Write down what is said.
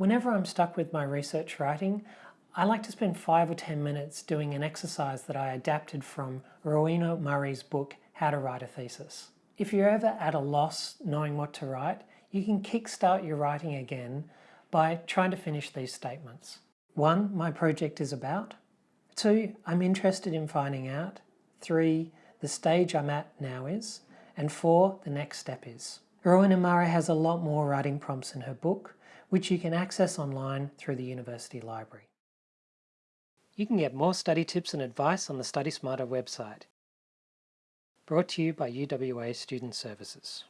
Whenever I'm stuck with my research writing, I like to spend five or 10 minutes doing an exercise that I adapted from Rowena Murray's book, How to Write a Thesis. If you're ever at a loss knowing what to write, you can kickstart your writing again by trying to finish these statements. One, my project is about. Two, I'm interested in finding out. Three, the stage I'm at now is. And four, the next step is. Rowena Murray has a lot more writing prompts in her book, which you can access online through the University Library. You can get more study tips and advice on the Study Smarter website. Brought to you by UWA Student Services.